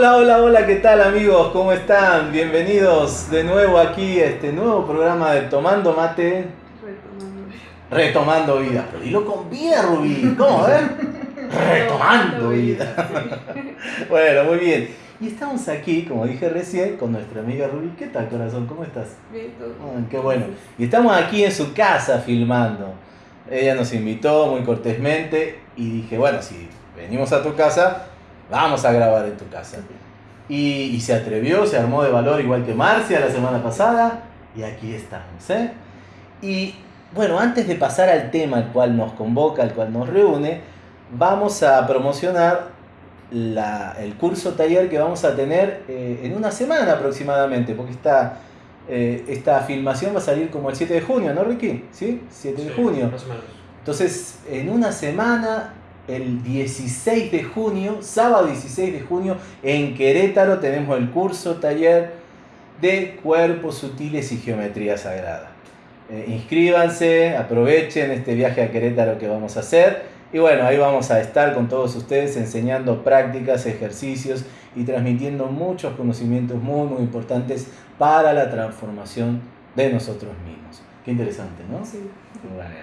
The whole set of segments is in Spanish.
Hola, hola, hola, ¿qué tal amigos? ¿Cómo están? Bienvenidos de nuevo aquí a este nuevo programa de Tomando Mate. Retomando vida. Retomando vida. Pero dilo con vida, Rubí. ¿Cómo? A ver. Retomando vida. Bueno, muy bien. Y estamos aquí, como dije recién, con nuestra amiga Rubí. ¿Qué tal, corazón? ¿Cómo estás? Bien, todo. Ah, qué bueno. Y estamos aquí en su casa filmando. Ella nos invitó muy cortésmente y dije, bueno, si venimos a tu casa, vamos a grabar en tu casa. Y, y se atrevió, se armó de valor igual que Marcia la semana pasada y aquí estamos. ¿eh? Y bueno, antes de pasar al tema al cual nos convoca, al cual nos reúne, vamos a promocionar la- el curso taller que vamos a tener eh, en una semana aproximadamente, porque esta, eh, esta filmación va a salir como el 7 de junio, ¿no, Ricky? ¿Sí? 7 de junio. Más o menos. Entonces, en una semana, el 16 de junio, sábado 16 de junio, en Querétaro tenemos el curso taller de cuerpos sutiles y geometría sagrada. Eh, inscríbanse, aprovechen este viaje a Querétaro que vamos a hacer. Y bueno, ahí vamos a estar con todos ustedes enseñando prácticas, ejercicios y transmitiendo muchos conocimientos muy, muy importantes para la transformación de nosotros mismos. Qué interesante, ¿no? Sí. Bueno,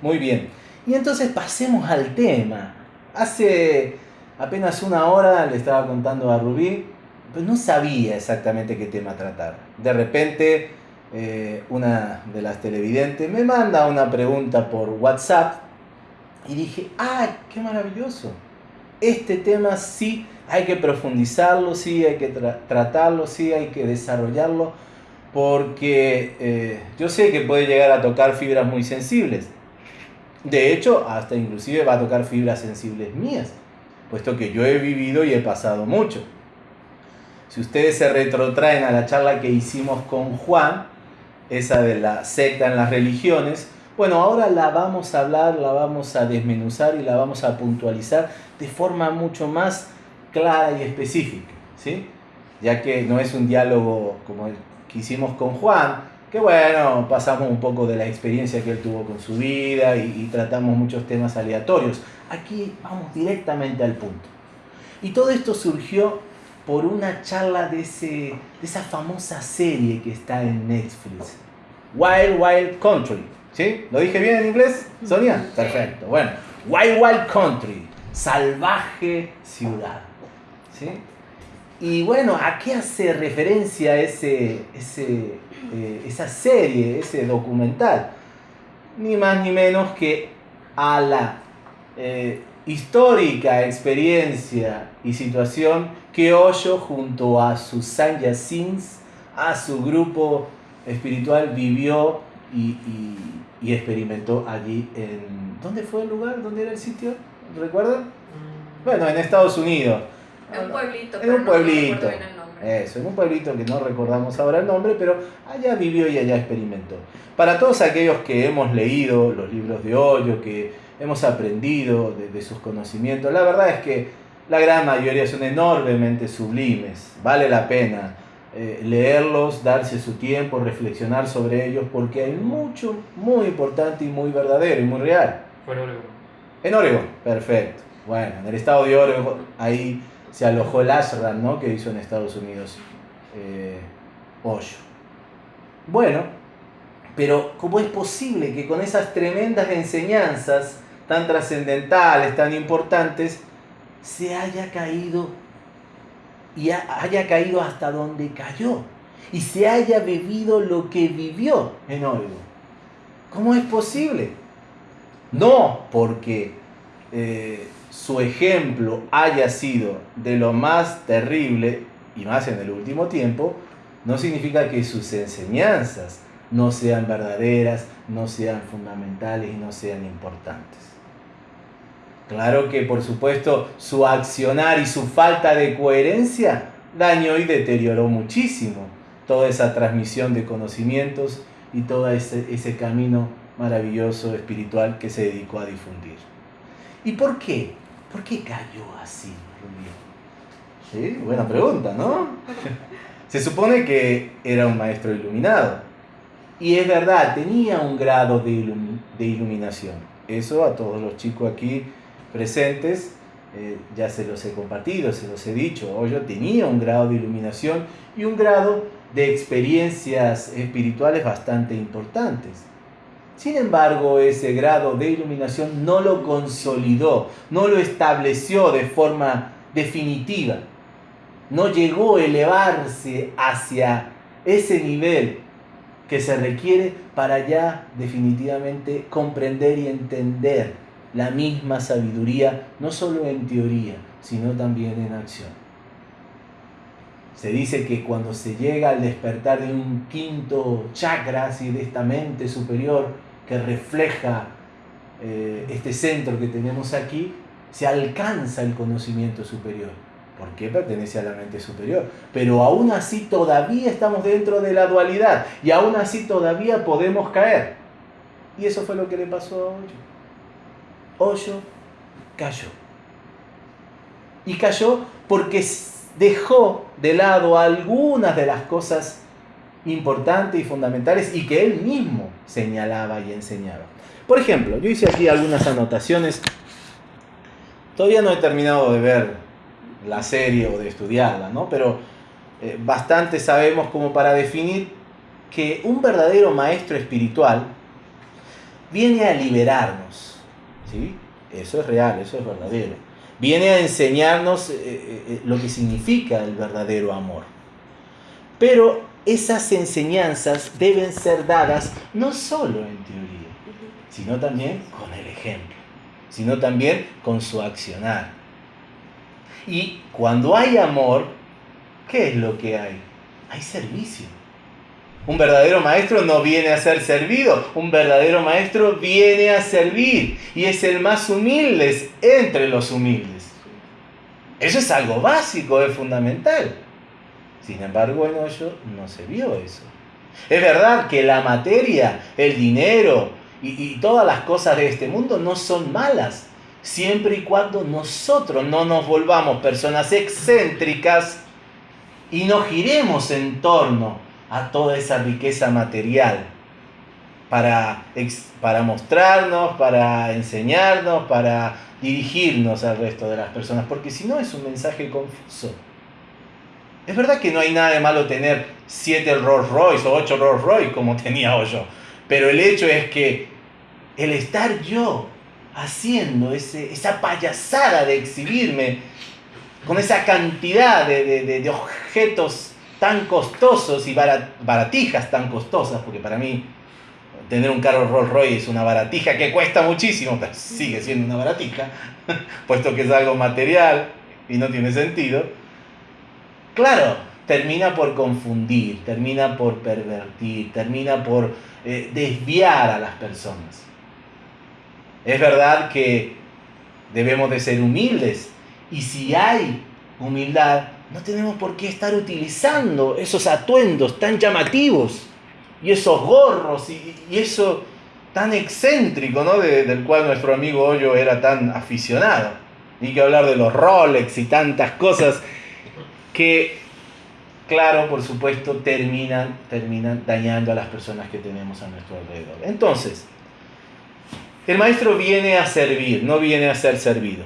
muy bien. Y entonces pasemos al tema. Hace apenas una hora le estaba contando a Rubí, pues no sabía exactamente qué tema tratar. De repente, eh, una de las televidentes me manda una pregunta por WhatsApp y dije, ¡ay, qué maravilloso! Este tema sí hay que profundizarlo, sí hay que tra- tratarlo, sí hay que desarrollarlo porque eh, yo sé que puede llegar a tocar fibras muy sensibles. De hecho, hasta inclusive va a tocar fibras sensibles mías, puesto que yo he vivido y he pasado mucho. Si ustedes se retrotraen a la charla que hicimos con Juan, esa de la secta en las religiones, bueno, ahora la vamos a hablar, la vamos a desmenuzar y la vamos a puntualizar de forma mucho más clara y específica, ¿sí? Ya que no es un diálogo como el que hicimos con Juan, que bueno, pasamos un poco de la experiencia que él tuvo con su vida y, y tratamos muchos temas aleatorios. Aquí vamos directamente al punto. Y todo esto surgió por una charla de, ese, de esa famosa serie que está en Netflix, Wild Wild Country. ¿Sí? ¿Lo dije bien en inglés, Sonia? Perfecto. Bueno, Wild Wild Country, salvaje ciudad. ¿Sí? Y bueno, ¿a qué hace referencia ese, ese, eh, esa serie, ese documental? Ni más ni menos que a la eh, histórica experiencia y situación que Osho junto a sus Sanyasins, a su grupo espiritual, vivió y, y- y experimentó allí en... ¿Dónde fue el lugar? ¿Dónde era el sitio? ¿Recuerdan? Bueno, en Estados Unidos. En un pueblito. En un pueblito. Eso, en un pueblito que no recordamos ahora el nombre, pero allá vivió y allá experimentó. Para todos aquellos que hemos leído los libros de Hoyo, que hemos aprendido de, de sus conocimientos, la verdad es que la gran mayoría son enormemente sublimes. Vale la pena eh, leerlos, darse su tiempo, reflexionar sobre ellos, porque hay mucho muy importante y muy verdadero y muy real. Fue en Oregon. En Oregon, perfecto. Bueno, en el estado de Oregon, ahí se alojó el ashram, ¿no? Que hizo en Estados Unidos eh. Bueno, pero ¿cómo es posible que con esas tremendas enseñanzas tan trascendentales, tan importantes, se haya caído y ha- haya caído hasta donde cayó y se haya vivido lo que vivió en Oregon? ¿Cómo es posible? No porque eh, su ejemplo haya sido de lo más terrible, y más en el último tiempo, no significa que sus enseñanzas no sean verdaderas, no sean fundamentales y no sean importantes. Claro que por supuesto su accionar y su falta de coherencia dañó y deterioró muchísimo toda esa transmisión de conocimientos y todo ese, ese camino maravilloso espiritual que se dedicó a difundir. ¿Y por qué? ¿Por qué cayó así, Rubio? Sí, buena pregunta, ¿no? Se supone que era un maestro iluminado. Y es verdad, tenía un grado de, ilumi- de iluminación. Eso a todos los chicos aquí presentes eh, ya se los he compartido, se los he dicho, yo tenía un grado de iluminación y un grado de experiencias espirituales bastante importantes. Sin embargo, ese grado de iluminación no lo consolidó, no lo estableció de forma definitiva. No llegó a elevarse hacia ese nivel que se requiere para ya definitivamente comprender y entender la misma sabiduría, no solo en teoría, sino también en acción. Se dice que cuando se llega al despertar de un quinto chakra, así de esta mente superior que refleja eh, este centro que tenemos aquí, se alcanza el conocimiento superior. Porque pertenece a la mente superior. Pero aún así todavía estamos dentro de la dualidad y aún así todavía podemos caer. Y eso fue lo que le pasó a Hoyo. Hoyo cayó. Y cayó porque dejó de lado algunas de las cosas importantes y fundamentales y que él mismo señalaba y enseñaba. Por ejemplo, yo hice aquí algunas anotaciones. Todavía no he terminado de ver la serie o de estudiarla, ¿no? Pero eh, bastante sabemos como para definir que un verdadero maestro espiritual viene a liberarnos, ¿sí? Eso es real, eso es verdadero. Viene a enseñarnos eh, eh, lo que significa el verdadero amor. Pero esas enseñanzas deben ser dadas no solo en teoría, sino también con el ejemplo, sino también con su accionar. Y cuando hay amor, ¿qué es lo que hay? Hay servicio. Un verdadero maestro no viene a ser servido, un verdadero maestro viene a servir y es el más humilde entre los humildes. Eso es algo básico, es fundamental. Sin embargo, en Hoyo no se vio eso. Es verdad que la materia, el dinero y, todas las cosas de este mundo no son malas, siempre y cuando nosotros no nos volvamos personas excéntricas y no giremos en torno a toda esa riqueza material para, para mostrarnos, para enseñarnos, para dirigirnos al resto de las personas, porque si no es un mensaje confuso. Es verdad que no hay nada de malo tener siete Rolls Royce o ocho Rolls Royce como tenía yo, pero el hecho es que el estar yo haciendo ese, esa payasada de exhibirme con esa cantidad de, objetos tan costosos y baratijas tan costosas, porque para mí tener un carro Rolls Royce es una baratija que cuesta muchísimo, pero sigue siendo una baratija, puesto que es algo material y no tiene sentido. Claro, termina por confundir, termina por pervertir, termina por eh, desviar a las personas. Es verdad que debemos de ser humildes y si hay humildad, no tenemos por qué estar utilizando esos atuendos tan llamativos y esos gorros y, eso tan excéntrico, ¿no? del cual nuestro amigo Hoyo era tan aficionado. Ni que hablar de los Rolex y tantas cosas que, claro, por supuesto, terminan, terminan dañando a las personas que tenemos a nuestro alrededor. Entonces, el maestro viene a servir, no viene a ser servido.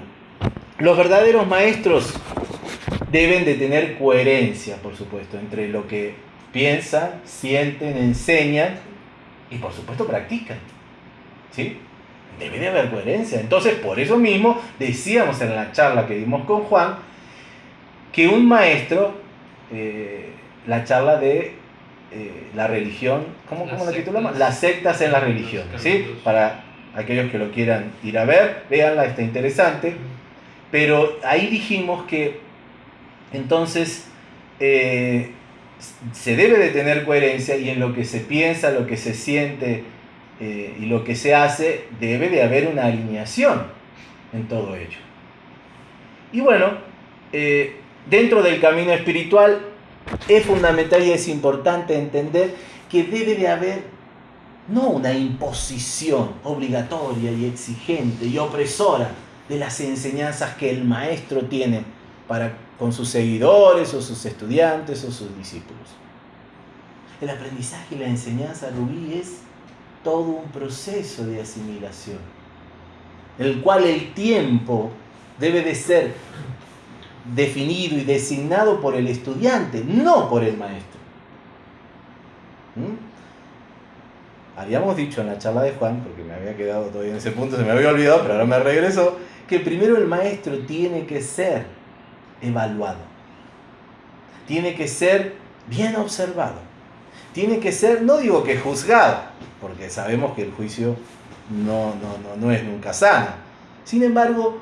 Los verdaderos maestros deben de tener coherencia, por supuesto, entre lo que piensan, sienten, enseñan y por supuesto practican. ¿Sí? Debe de haber coherencia. Entonces, por eso mismo decíamos en la charla que dimos con Juan que un maestro, eh, la charla de eh, la religión, ¿cómo, cómo la titulamos? Las sectas en la religión, ¿sí? Para aquellos que lo quieran ir a ver, véanla, está interesante. Pero ahí dijimos que entonces eh, se debe de tener coherencia y en lo que se piensa, lo que se siente eh, y lo que se hace, debe de haber una alineación en todo ello. Y bueno, eh, dentro del camino espiritual es fundamental y es importante entender que debe de haber no una imposición obligatoria y exigente y opresora de las enseñanzas que el maestro tiene para con sus seguidores o sus estudiantes o sus discípulos. El aprendizaje y la enseñanza rubí es todo un proceso de asimilación, el cual el tiempo debe de ser definido y designado por el estudiante, no por el maestro. ¿Mm? Habíamos dicho en la charla de Juan, porque me había quedado todavía en ese punto, se me había olvidado, pero ahora me regreso, que primero el maestro tiene que ser evaluado, tiene que ser bien observado, tiene que ser, no digo que juzgado, porque sabemos que el juicio no, no, no, no es nunca sano, sin embargo,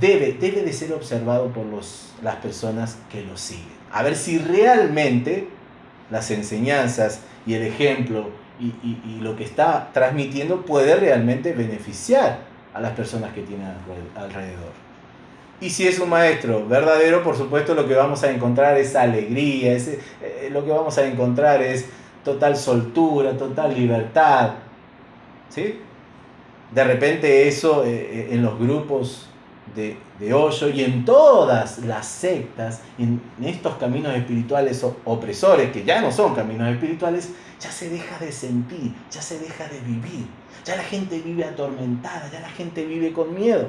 debe, debe de ser observado por los, las personas que lo siguen. A ver si realmente las enseñanzas y el ejemplo y, y, lo que está transmitiendo puede realmente beneficiar a las personas que tiene alrededor. Y si es un maestro verdadero, por supuesto lo que vamos a encontrar es alegría, es, eh, lo que vamos a encontrar es total soltura, total libertad. ¿Sí? De repente eso eh, en los grupos de, de hoyo y en todas las sectas, en estos caminos espirituales opresores, que ya no son caminos espirituales, ya se deja de sentir, ya se deja de vivir, ya la gente vive atormentada, ya la gente vive con miedo.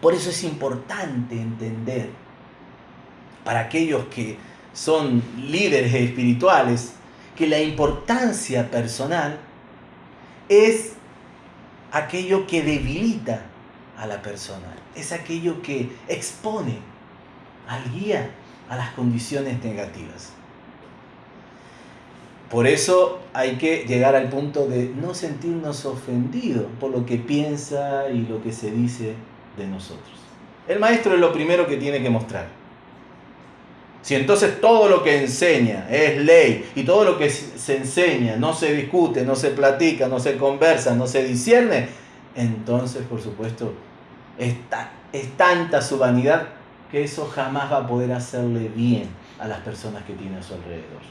Por eso es importante entender, para aquellos que son líderes espirituales, que la importancia personal es aquello que debilita a la persona, es aquello que expone al guía a las condiciones negativas. Por eso hay que llegar al punto de no sentirnos ofendidos por lo que piensa y lo que se dice de nosotros. El maestro es lo primero que tiene que mostrar. Si entonces todo lo que enseña es ley y todo lo que se enseña no se discute, no se platica, no se conversa, no se discierne, entonces por supuesto es, es tanta su vanidad que eso jamás va a poder hacerle bien a las personas que tiene a su alrededor.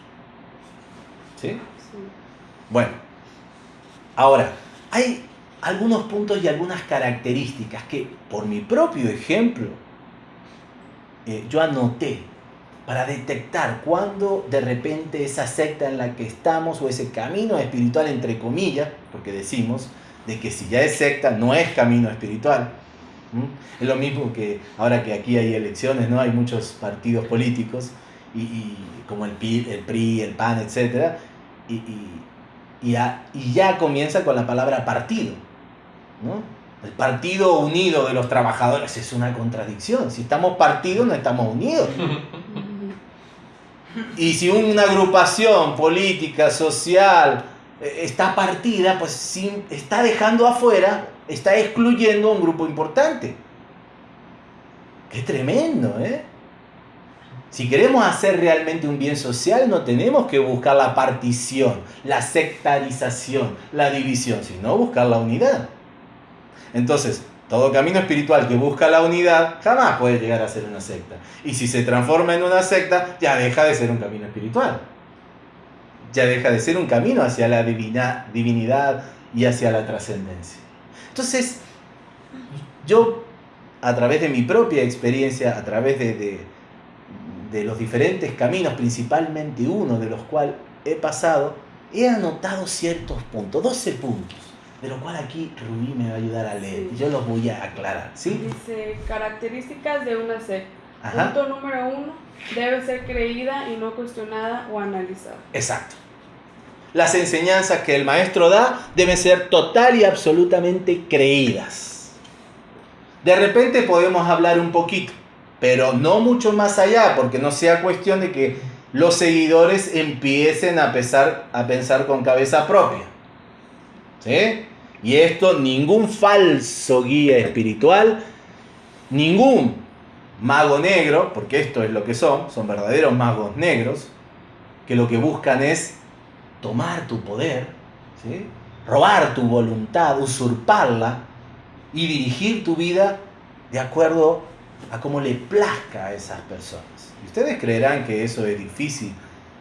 ¿Sí? sí. Bueno, ahora, hay algunos puntos y algunas características que por mi propio ejemplo eh, yo anoté para detectar cuando de repente esa secta en la que estamos o ese camino espiritual entre comillas, porque decimos de que si ya es secta no es camino espiritual. ¿Mm? Es lo mismo que ahora que aquí hay elecciones, ¿no? Hay muchos partidos políticos, y, y como el PRI, el, PRI, el PAN, etc. Y, y, y, ya, y ya comienza con la palabra partido. ¿no? El Partido Unido de los Trabajadores es una contradicción. Si estamos partidos, no estamos unidos. Y si una agrupación política, social, está partida, pues está dejando afuera, está excluyendo a un grupo importante. Qué tremendo, ¿eh? Si queremos hacer realmente un bien social, no tenemos que buscar la partición, la sectarización, la división, sino buscar la unidad. Entonces, todo camino espiritual que busca la unidad jamás puede llegar a ser una secta. Y si se transforma en una secta, ya deja de ser un camino espiritual. Ya deja de ser un camino hacia la divina, divinidad y hacia la trascendencia. Entonces, yo, a través de mi propia experiencia, a través de, de, de los diferentes caminos, principalmente uno de los cuales he pasado, he anotado ciertos puntos, 12 puntos de lo cual aquí Rubí me va a ayudar a leer. Sí. Yo los voy a aclarar, ¿sí? Dice, características de una secta. Punto número uno, debe ser creída y no cuestionada o analizada. Exacto. Las enseñanzas que el maestro da deben ser total y absolutamente creídas. De repente podemos hablar un poquito, pero no mucho más allá, porque no sea cuestión de que los seguidores empiecen a, pesar, a pensar con cabeza propia. ¿Sí? Y esto ningún falso guía espiritual, ningún mago negro, porque esto es lo que son, son verdaderos magos negros, que lo que buscan es tomar tu poder, robar tu voluntad, usurparla y dirigir tu vida de acuerdo a cómo le plazca a esas personas. Y ustedes creerán que eso es difícil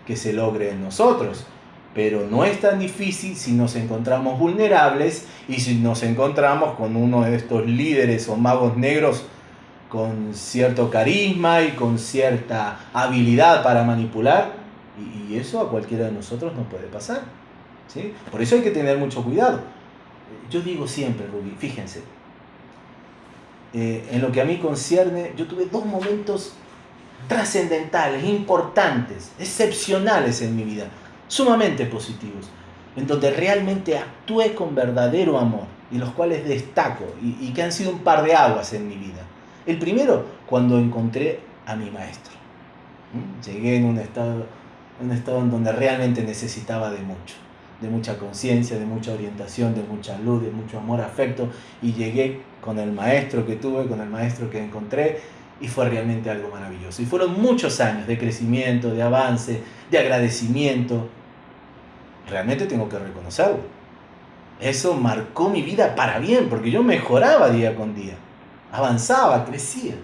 que se logre en nosotros, pero no es tan difícil si nos encontramos vulnerables y si nos encontramos con uno de estos líderes o magos negros con cierto carisma y con cierta habilidad para manipular, y eso a cualquiera de nosotros nos puede pasar. ¿sí? Por eso hay que tener mucho cuidado. Yo digo siempre, Rubí, fíjense, eh, en lo que a mí concierne, yo tuve dos momentos trascendentales, importantes, excepcionales en mi vida, sumamente positivos, en donde realmente actué con verdadero amor y los cuales destaco y, que han sido un par de aguas en mi vida. El primero, cuando encontré a mi maestro. Llegué en un estado, en un estado en donde realmente necesitaba de mucho, de mucha conciencia, de mucha orientación, de mucha luz, de mucho amor, afecto, y llegué con el maestro que tuve, con el maestro que encontré, y fue realmente algo maravilloso. Y fueron muchos años de crecimiento, de avance, de agradecimiento. Realmente tengo que reconocerlo. Eso marcó mi vida para bien, porque yo mejoraba día con día, avanzaba, crecía.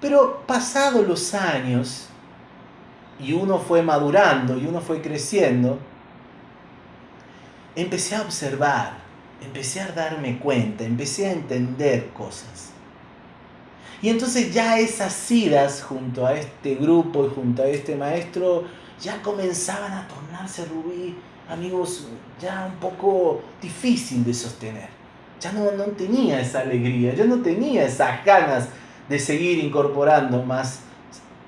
Pero pasados los años, y uno fue madurando, y uno fue creciendo, empecé a observar empecé a darme cuenta, empecé a entender cosas. Y entonces ya esas idas junto a este grupo y junto a este maestro ya comenzaban a tornarse, Rubí, amigos, ya un poco difícil de sostener. Ya no, no tenía esa alegría, ya no tenía esas ganas de seguir incorporando más,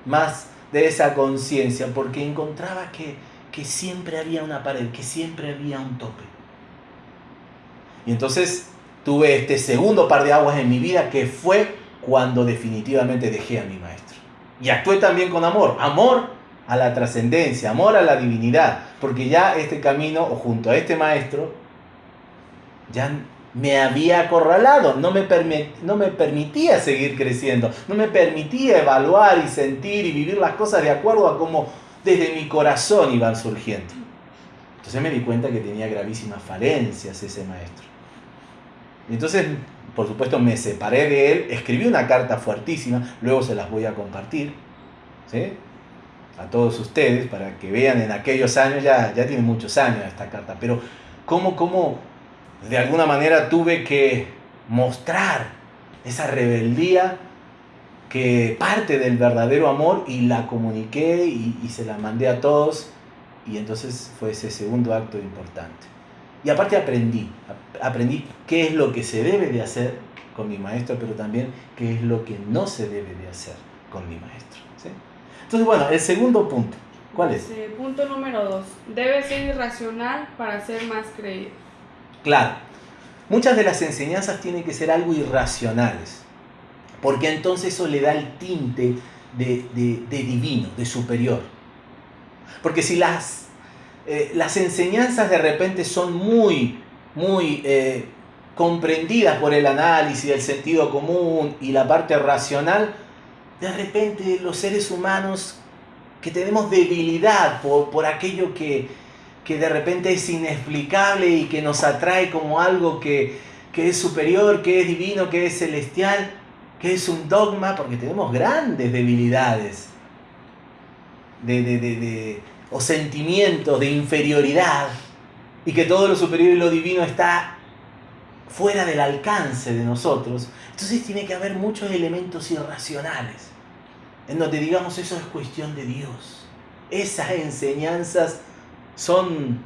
más de esa conciencia, porque encontraba que, que siempre había una pared, que siempre había un tope. Y entonces tuve este segundo par de aguas en mi vida que fue cuando definitivamente dejé a mi maestro. Y actué también con amor, amor a la trascendencia, amor a la divinidad, porque ya este camino, o junto a este maestro, ya me había acorralado, no me, no me permitía seguir creciendo, no me permitía evaluar y sentir y vivir las cosas de acuerdo a cómo desde mi corazón iban surgiendo. Entonces me di cuenta que tenía gravísimas falencias ese maestro. Entonces, por supuesto, me separé de él, escribí una carta fuertísima, luego se las voy a compartir, ¿sí? A todos ustedes, para que vean en aquellos años, ya, ya tiene muchos años esta carta, pero cómo, cómo de alguna manera tuve que mostrar esa rebeldía que parte del verdadero amor y la comuniqué y, y se la mandé a todos y entonces fue ese segundo acto importante. Y aparte aprendí, aprendí qué es lo que se debe de hacer con mi maestro, pero también qué es lo que no se debe de hacer con mi maestro. Entonces, bueno, el segundo punto, ¿cuál es? punto número dos, debe ser irracional para ser más creído. Claro, muchas de las enseñanzas tienen que ser algo irracionales, porque entonces eso le da el tinte de, de divino, de superior. Porque si las eh, las enseñanzas de repente son muy, muy eh, comprendidas por el análisis, el sentido común y la parte racional, de repente los seres humanos que tenemos debilidad por, aquello que, de repente es inexplicable y que nos atrae como algo que, es superior, que es divino, que es celestial, que es un dogma, porque tenemos grandes debilidades de, de o sentimientos de inferioridad y que todo lo superior y lo divino está fuera del alcance de nosotros, entonces tiene que haber muchos elementos irracionales en donde digamos eso es cuestión de Dios. Esas enseñanzas son,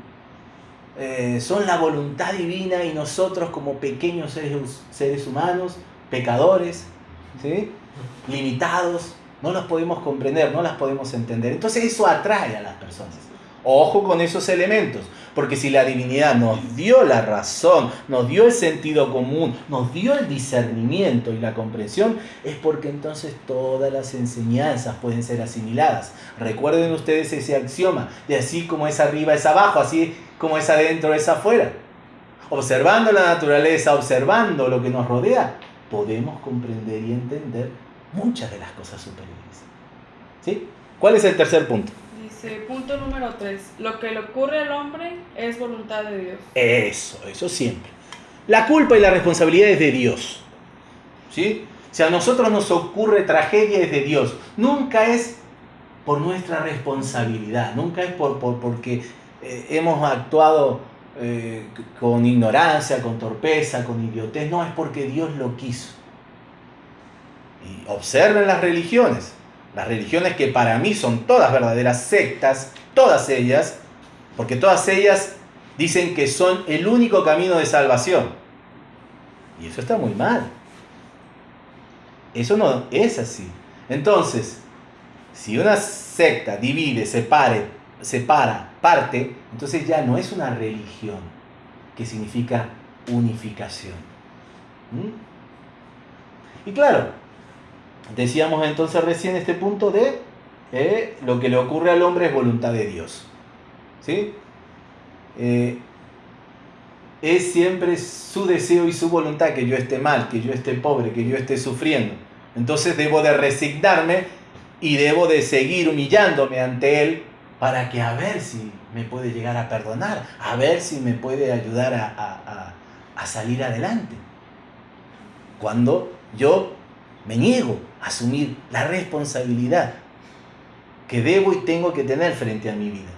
eh, son la voluntad divina y nosotros como pequeños seres, seres humanos, pecadores, ¿sí? limitados, no las podemos comprender, no las podemos entender. Entonces eso atrae a las personas. Ojo con esos elementos, porque si la divinidad nos dio la razón, nos dio el sentido común, nos dio el discernimiento y la comprensión, es porque entonces todas las enseñanzas pueden ser asimiladas. Recuerden ustedes ese axioma, de así como es arriba es abajo, así como es adentro es afuera. Observando la naturaleza, observando lo que nos rodea, podemos comprender y entender muchas de las cosas superiores. ¿Sí? ¿Cuál es el tercer punto? Punto número tres, lo que le ocurre al hombre es voluntad de Dios. Eso, eso siempre. La culpa y la responsabilidad es de Dios. ¿Sí? Si a nosotros nos ocurre tragedia es de Dios. Nunca es por nuestra responsabilidad, nunca es por, porque eh, hemos actuado eh, con ignorancia, con torpeza, con idiotez, no, es porque Dios lo quiso. Y observen las religiones. Las religiones que para mí son todas verdaderas sectas, todas ellas, porque todas ellas dicen que son el único camino de salvación. Y eso está muy mal. Eso no es así. Entonces, si una secta divide, separe, separa, parte, entonces ya no es una religión, que significa unificación. ¿Mm? Y claro, decíamos entonces recién este punto de eh, lo que le ocurre al hombre es voluntad de Dios. ¿Sí? Eh, es siempre su deseo y su voluntad que yo esté mal, que yo esté pobre, que yo esté sufriendo. Entonces debo de resignarme y debo de seguir humillándome ante Él para que a ver si me puede llegar a perdonar, a ver si me puede ayudar a, a salir adelante. Cuando yo me niego a asumir la responsabilidad que debo y tengo que tener frente a mi vida.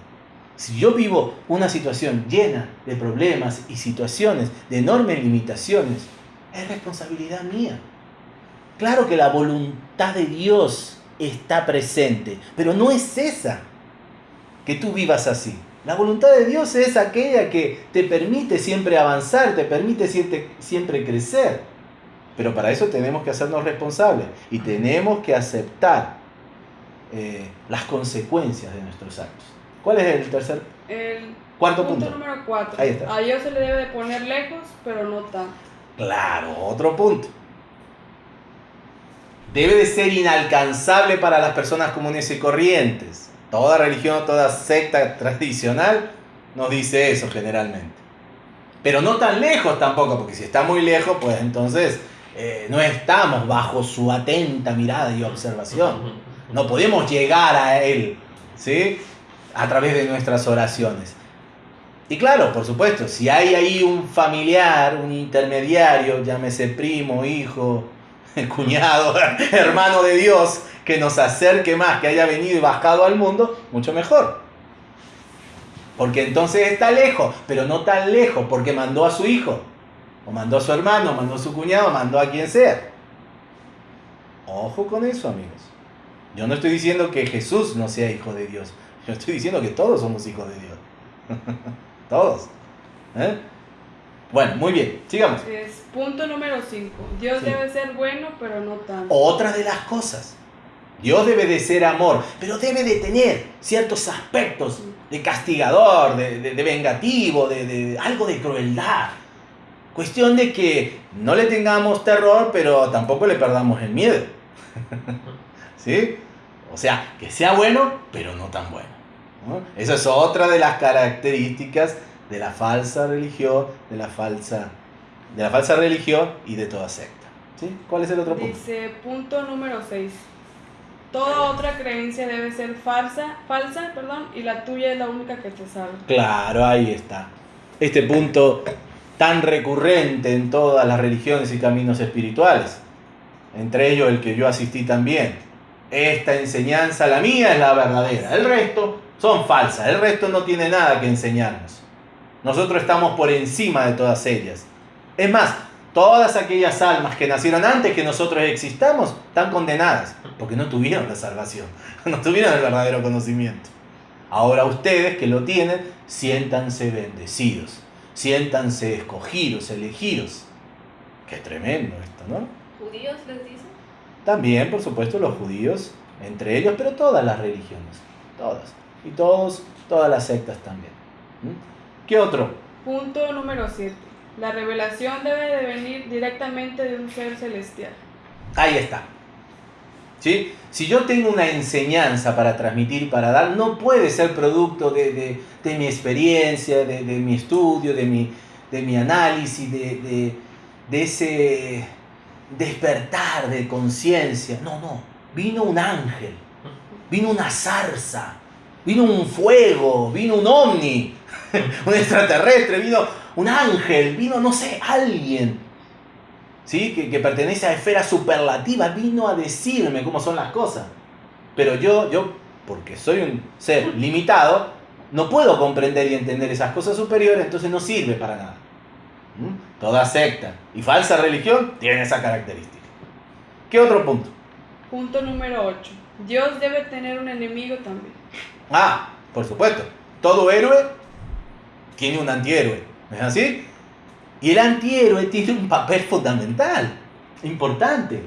Si yo vivo una situación llena de problemas y situaciones de enormes limitaciones, es responsabilidad mía. Claro que la voluntad de Dios está presente, pero no es esa que tú vivas así. La voluntad de Dios es aquella que te permite siempre avanzar, te permite siempre, crecer. Pero para eso tenemos que hacernos responsables y tenemos que aceptar eh, las consecuencias de nuestros actos. ¿Cuál es el tercer? El cuarto punto. número cuatro. A Dios se le debe de poner lejos, pero no tan. Claro, otro punto. Debe de ser inalcanzable para las personas comunes y corrientes. Toda religión, toda secta tradicional nos dice eso generalmente. Pero no tan lejos tampoco, porque si está muy lejos, pues entonces eh, no estamos bajo su atenta mirada y observación. No podemos llegar a Él, ¿sí? a través de nuestras oraciones. Y claro, por supuesto, si hay ahí un familiar, un intermediario, llámese primo, hijo, cuñado, hermano de Dios, que nos acerque más, que haya venido y bajado al mundo, mucho mejor. Porque entonces está lejos, pero no tan lejos, porque mandó a su hijo, o mandó a su hermano, mandó a su cuñado, mandó a quien sea. Ojo con eso, amigos. Yo no estoy diciendo que Jesús no sea hijo de Dios. Yo estoy diciendo que todos somos hijos de Dios. todos. ¿Eh? Bueno, muy bien, sigamos. Es punto número 5. Dios debe ser bueno, pero no tanto. Otra de las cosas. Dios debe de ser amor, pero debe de tener ciertos aspectos de castigador, de, vengativo, de, de, algo de crueldad. Cuestión de que no le tengamos terror, pero tampoco le perdamos el miedo. ¿Sí? O sea, que sea bueno, pero no tan bueno. Esa es otra de las características de la falsa religión, de la falsa, de la falsa religión y de toda secta. ¿Sí? ¿Cuál es el otro punto? Dice punto número 6. Toda otra creencia debe ser falsa, falsa, perdón, y la tuya es la única que te salva. Claro, ahí está. Este punto tan recurrente en todas las religiones y caminos espirituales, entre ellos el que yo asistí también. Esta enseñanza, la mía, es la verdadera. El resto son falsas. El resto no tiene nada que enseñarnos. Nosotros estamos por encima de todas ellas. Es más, todas aquellas almas que nacieron antes que nosotros existamos están condenadas porque no tuvieron la salvación, no tuvieron el verdadero conocimiento. Ahora ustedes que lo tienen, siéntanse bendecidos, siéntanse escogidos, elegidos. Qué tremendo esto, ¿no? ¿Judíos les dicen? También, por supuesto, los judíos, entre ellos, pero todas las religiones, todas. Y todos, todas las sectas también. ¿Qué otro? Punto número 7. La revelación debe de venir directamente de un ser celestial. Ahí está. Si yo tengo una enseñanza para transmitir para dar, no puede ser producto de, mi experiencia, de, mi estudio, de mi, de mi análisis, de, ese despertar de conciencia. No, no. Vino un ángel, vino una zarza, vino un fuego, vino un ovni, un extraterrestre, vino un ángel, vino, no sé, alguien. ¿Sí? Que, pertenece a esfera superlativa, vino a decirme cómo son las cosas. Pero yo, yo, porque soy un ser limitado, no puedo comprender y entender esas cosas superiores, entonces no sirve para nada. ¿Mm? Toda secta y falsa religión tiene esa característica. ¿Qué otro punto? Punto número 8. Dios debe tener un enemigo también. Ah, por supuesto. Todo héroe tiene un antihéroe. ¿No es así? Y el antihéroe tiene un papel fundamental, importante.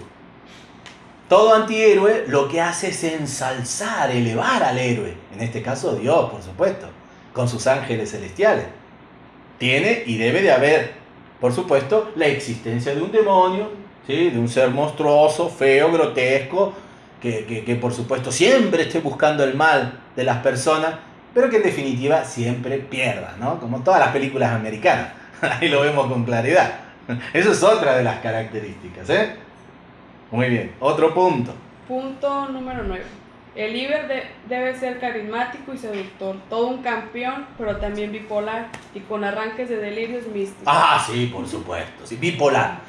todo antihéroe lo que hace es ensalzar, elevar al héroe. En este caso Dios, por supuesto, con sus ángeles celestiales. Tiene y debe de haber, por supuesto, la existencia de un demonio, ¿sí? de un ser monstruoso, feo, grotesco, que, que por supuesto siempre esté buscando el mal de las personas, pero que en definitiva siempre pierda, ¿no? Como todas las películas americanas. Ahí lo vemos con claridad. Eso es otra de las características, ¿eh? Muy bien, otro punto. Punto número 9. El líder debe ser carismático y seductor, todo un campeón, pero también bipolar y con arranques de delirios místicos. Ah, sí, por supuesto, sí, bipolar.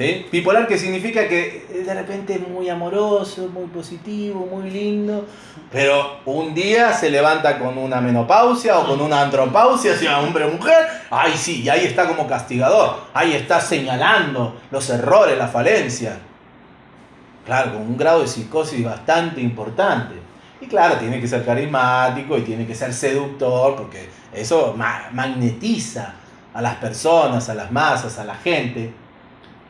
¿Sí? Bipolar que significa que de repente es muy amoroso, muy positivo, muy lindo, pero un día se levanta con una menopausia o con una andropausia, sea hombre o mujer, ay sí, y ahí está como castigador, ahí está señalando los errores, la falencia. Claro, con un grado de psicosis bastante importante. Y claro, tiene que ser carismático y tiene que ser seductor, porque eso magnetiza a las personas, a las masas, a la gente.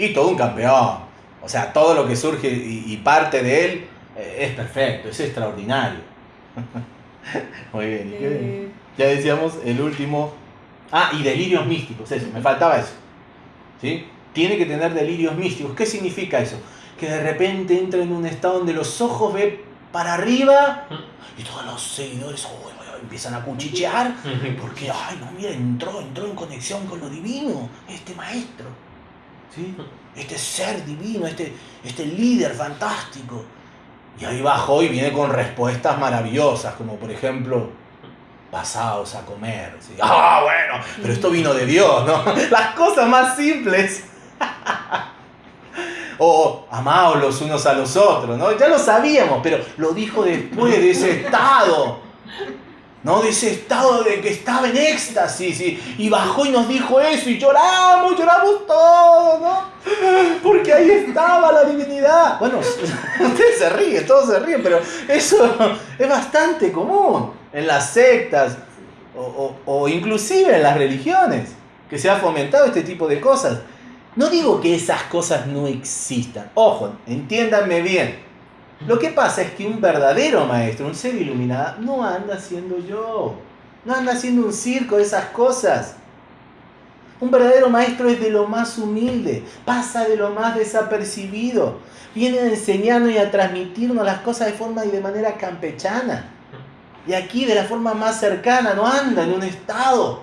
Y todo un campeón. O sea, todo lo que surge y, parte de él eh, es perfecto, es extraordinario. Muy bien. Eh. Ya decíamos el último. Ah, y delirios místicos, eso, me faltaba eso. ¿Sí? Tiene que tener delirios místicos. ¿Qué significa eso? que de repente entra en un estado donde los ojos ve para arriba y todos los seguidores empiezan a cuchichear porque, ay, no, mira, entró, entró en conexión con lo divino, este maestro, ¿sí? este ser divino, este, este líder fantástico. Y ahí bajó y viene con respuestas maravillosas, como por ejemplo, pasados a comer. Ah, bueno, pero esto vino de Dios, ¿no? Las cosas más simples. o amados los unos a los otros, ¿no? Ya lo sabíamos, pero lo dijo después de ese estado, ¿no? Ese estado de que estaba en éxtasis y, y bajó y nos dijo eso y lloramos, lloramos todos, ¿no? Porque ahí estaba la divinidad. Bueno, ustedes se ríen, todos se ríen, pero eso es bastante común en las sectas o, o, o inclusive en las religiones, que se ha fomentado este tipo de cosas. No digo que esas cosas no existan. Ojo, entiéndanme bien. Lo que pasa es que un verdadero maestro, un ser iluminado, no anda haciendo yo. No anda haciendo un circo de esas cosas. Un verdadero maestro es de lo más humilde, pasa de lo más desapercibido, viene a enseñarnos y a transmitirnos las cosas de forma y de manera campechana. Y aquí de la forma más cercana, no anda en un estado,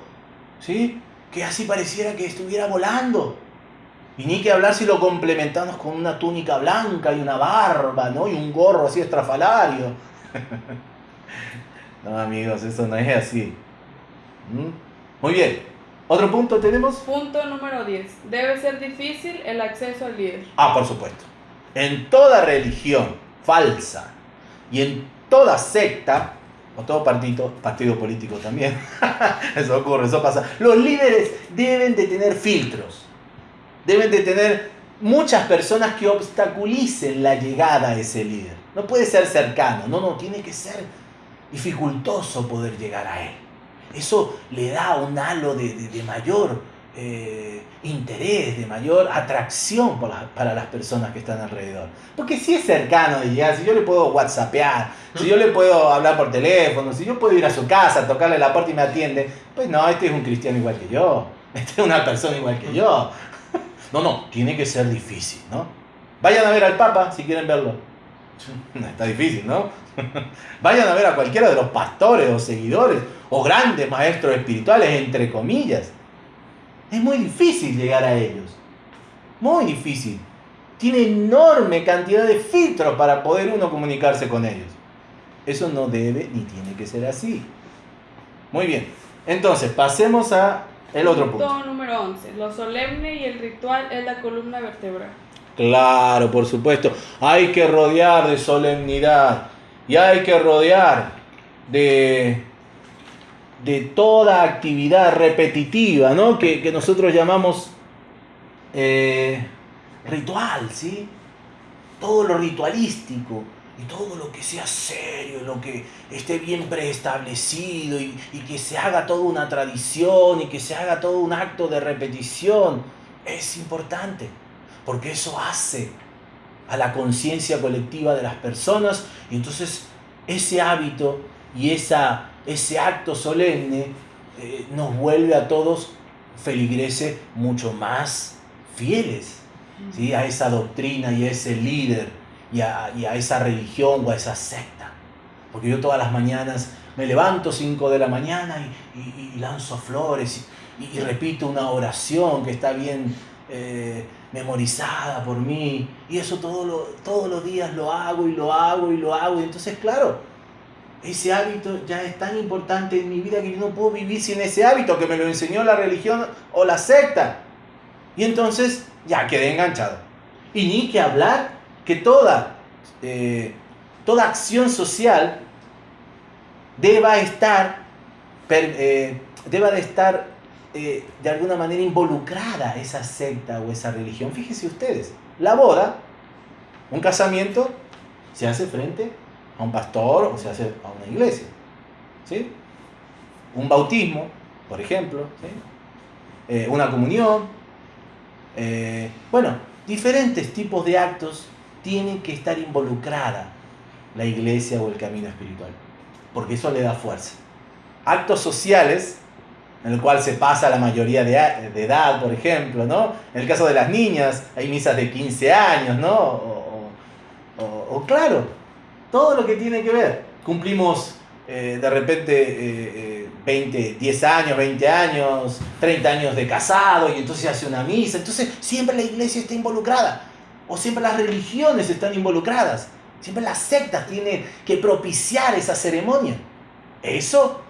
¿sí? Que así pareciera que estuviera volando. Y ni que hablar si lo complementamos con una túnica blanca y una barba, ¿no? Y un gorro así estrafalario. no, amigos, eso no es así. ¿Mm? Muy bien. ¿Otro punto tenemos? Punto número 10. Debe ser difícil el acceso al líder. Ah, por supuesto. En toda religión falsa y en toda secta, o todo partido, partido político también, eso ocurre, eso pasa, los líderes deben de tener filtros deben de tener muchas personas que obstaculicen la llegada a ese líder. No puede ser cercano, no, no, tiene que ser dificultoso poder llegar a él. Eso le da un halo de, mayor eh, interés, de mayor atracción para, las personas que están alrededor. Porque si es cercano de llegar, si yo le puedo whatsappear, si yo le puedo hablar por teléfono, si yo puedo ir a su casa, tocarle la puerta y me atiende, pues no, este es un cristiano igual que yo, este es una persona igual que yo. No, no, tiene que ser difícil, ¿no? Vayan a ver al Papa si quieren verlo. Está difícil, ¿no? Vayan a ver a cualquiera de los pastores o seguidores o grandes maestros espirituales, entre comillas. Es muy difícil llegar a ellos. Muy difícil. Tiene enorme cantidad de filtros para poder uno comunicarse con ellos. Eso no debe ni tiene que ser así. Muy bien. Entonces, pasemos a el otro punto. número 11. Lo solemne y el ritual es la columna vertebral. Claro, por supuesto. Hay que rodear de solemnidad. Y hay que rodear de, de toda actividad repetitiva, ¿no? Que, nosotros llamamos eh, ritual, ¿sí? Todo lo ritualístico y todo lo que sea serio, lo que esté bien preestablecido y, que se haga toda una tradición y que se haga todo un acto de repetición, es importante, porque eso hace a la conciencia colectiva de las personas y entonces ese hábito y esa, ese acto solemne eh, nos vuelve a todos feligreses mucho más fieles ¿sí? a esa doctrina y a ese líder y a, y a esa religión o a esa secta. Porque yo todas las mañanas me levanto 5 de la mañana y, y, lanzo flores y, repito una oración que está bien eh, memorizada por mí. Y eso todo lo, todos los días lo hago y lo hago y lo hago. Y entonces, claro, ese hábito ya es tan importante en mi vida que yo no puedo vivir sin ese hábito que me lo enseñó la religión o la secta. Y entonces ya quedé enganchado. Y ni que hablar que toda, eh, toda acción social deba estar, eh, deba de estar eh, de alguna manera involucrada esa secta o esa religión. Fíjense ustedes, la boda, un casamiento, se hace frente a un pastor o se hace a una iglesia. ¿sí? Un bautismo, por ejemplo, una comunión. bueno, diferentes tipos de actos tienen que estar involucrada la iglesia o el camino espiritual porque eso le da fuerza. Actos sociales, en el cual se pasa la mayoría de, edad, por ejemplo, ¿no? En el caso de las niñas, hay misas de 15 años, ¿no? O, claro, todo lo que tiene que ver. Cumplimos eh, de repente 20, eh, 10 eh, años, 20 años, 30 años de casado y entonces hace una misa. Entonces siempre la iglesia está involucrada o siempre las religiones están involucradas. Siempre las sectas tienen que propiciar esa ceremonia. Eso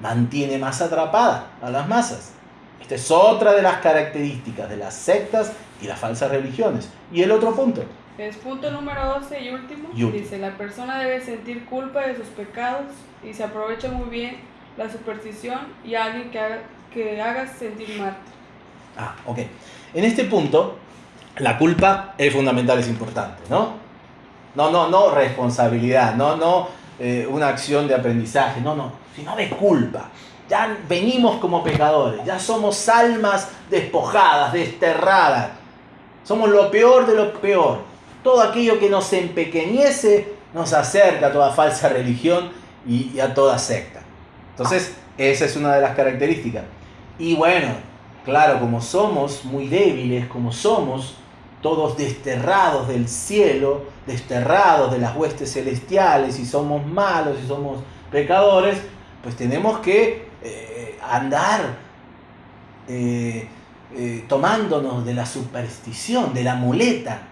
mantiene más atrapada a las masas. Esta es otra de las características de las sectas y las falsas religiones. Y el otro punto. Es punto número 12 y último. Dice, la persona debe sentir culpa de sus pecados y se aprovecha muy bien la superstición y alguien que haga, que haga sentir mal. Ah, ok. En este punto, la culpa es fundamental, es importante, ¿no? No, no, no responsabilidad, no, no eh, una acción de aprendizaje, no, no, sino de culpa. Ya venimos como pecadores, ya somos almas despojadas, desterradas. Somos lo peor de lo peor. Todo aquello que nos empequeñece nos acerca a toda falsa religión y, y a toda secta. Entonces, esa es una de las características. Y bueno, claro, como somos muy débiles, como somos todos desterrados del cielo, desterrados de las huestes celestiales, y somos malos y somos pecadores, pues tenemos que eh, andar eh, eh, tomándonos de la superstición, de la muleta,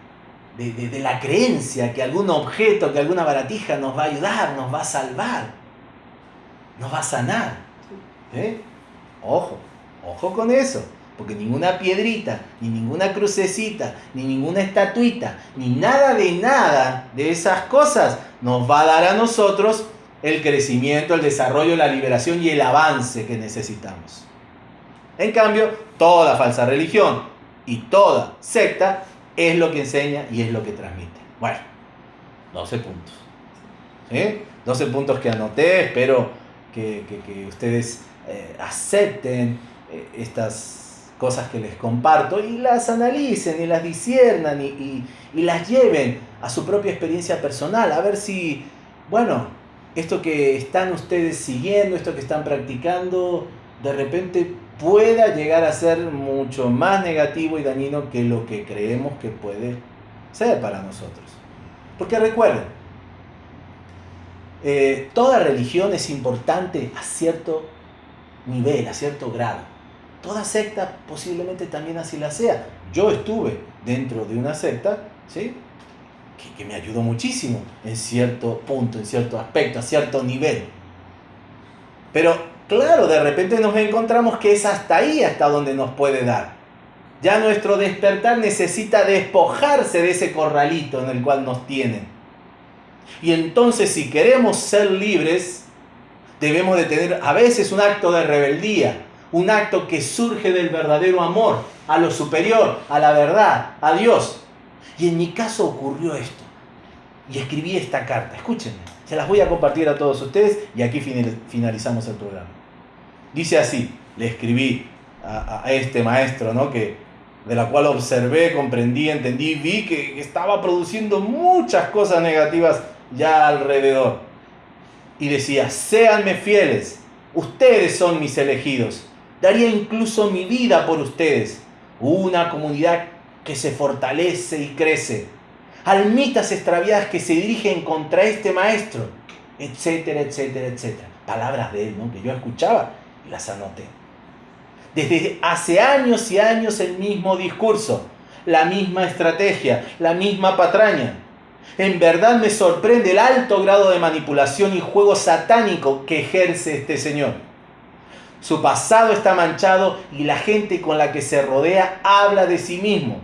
de, la creencia que algún objeto, que alguna baratija nos va a ayudar, nos va a salvar, nos va a sanar. Ojo, ojo con eso. Porque ninguna piedrita, ni ninguna crucecita, ni ninguna estatuita, ni nada de nada de esas cosas nos va a dar a nosotros el crecimiento, el desarrollo, la liberación y el avance que necesitamos. En cambio, toda falsa religión y toda secta es lo que enseña y es lo que transmite. Bueno, 12 puntos. ¿Sí? 12 puntos que anoté, espero que, ustedes eh, acepten eh, estas cosas que les comparto y las analicen y las disiernan y, las lleven a su propia experiencia personal, a ver si, bueno, esto que están ustedes siguiendo, esto que están practicando, de repente pueda llegar a ser mucho más negativo y dañino que lo que creemos que puede ser para nosotros. Porque recuerden, eh, toda religión es importante a cierto nivel, a cierto grado. Toda secta posiblemente también así la sea. Yo estuve dentro de una secta, ¿sí? Que, me ayudó muchísimo en cierto punto, en cierto aspecto, a cierto nivel. Pero claro, de repente nos encontramos que es hasta ahí, hasta donde nos puede dar. Ya nuestro despertar necesita despojarse de ese corralito en el cual nos tienen. Y entonces si queremos ser libres, debemos de tener a veces un acto de rebeldía, un acto que surge del verdadero amor a lo superior, a la verdad, a Dios. Y en mi caso ocurrió esto. Y escribí esta carta. Escúchenme, se las voy a compartir a todos ustedes y aquí finalizamos el programa. Dice así, le escribí a, este maestro, ¿no? Que, de la cual observé, comprendí, entendí, vi que estaba produciendo muchas cosas negativas ya alrededor. Y decía, séanme fieles, ustedes son mis elegidos, daría incluso mi vida por ustedes. Una comunidad que se fortalece y crece. Almitas extraviadas que se dirigen contra este maestro, etcétera, etcétera, etcétera. Palabras de él, ¿no? Que yo escuchaba y las anoté. Desde hace años y años el mismo discurso, la misma estrategia, la misma patraña. En verdad me sorprende el alto grado de manipulación y juego satánico que ejerce este señor. Su pasado está manchado y la gente con la que se rodea habla de sí mismo.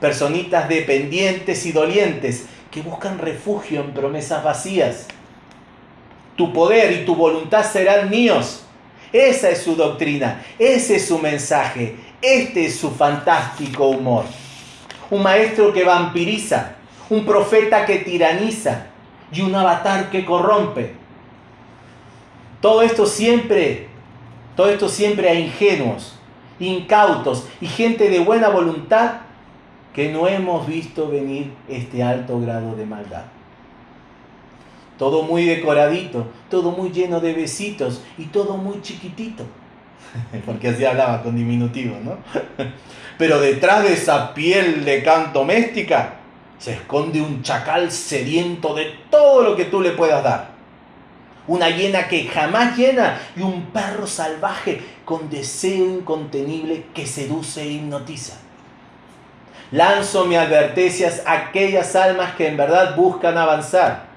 Personitas dependientes y dolientes que buscan refugio en promesas vacías. Tu poder y tu voluntad serán míos, esa es su doctrina, ese es su mensaje, este es su fantástico humor. Un maestro que vampiriza, un profeta que tiraniza y un avatar que corrompe. Todo esto siempre, todo esto siempre a ingenuos, incautos y gente de buena voluntad que no hemos visto venir este alto grado de maldad todo muy decoradito, todo muy lleno de besitos y todo muy chiquitito. Porque así hablaba con diminutivo, ¿no? Pero detrás de esa piel de canto doméstica se esconde un chacal sediento de todo lo que tú le puedas dar. Una hiena que jamás llena y un perro salvaje con deseo incontenible que seduce e hipnotiza. Lanzo mi advertencias a aquellas almas que en verdad buscan avanzar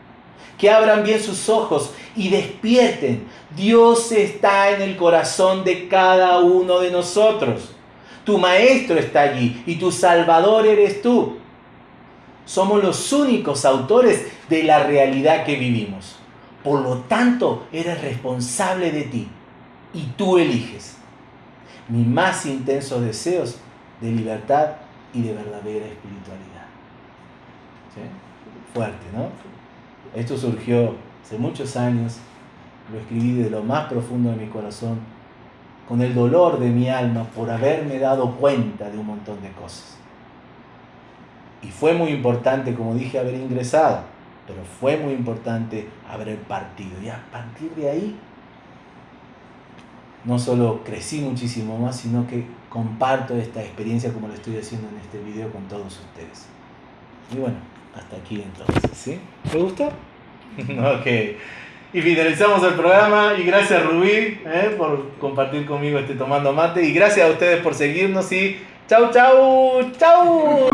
que abran bien sus ojos y despierten. Dios está en el corazón de cada uno de nosotros. Tu maestro está allí y tu salvador eres tú. Somos los únicos autores de la realidad que vivimos. Por lo tanto, eres responsable de ti y tú eliges. Mis más intensos deseos de libertad y de verdadera espiritualidad. Fuerte, ¿no? Esto surgió hace muchos años, lo escribí de lo más profundo de mi corazón, con el dolor de mi alma por haberme dado cuenta de un montón de cosas. Y fue muy importante, como dije, haber ingresado, pero fue muy importante haber partido. Y a partir de ahí, no solo crecí muchísimo más, sino que comparto esta experiencia como lo estoy haciendo en este video con todos ustedes. Y bueno, hasta aquí entonces, ¿sí? ¿Te gustó? ok. Y finalizamos el programa y gracias Rubí eh, por compartir conmigo este Tomando Mate y gracias a ustedes por seguirnos y chau chau chau.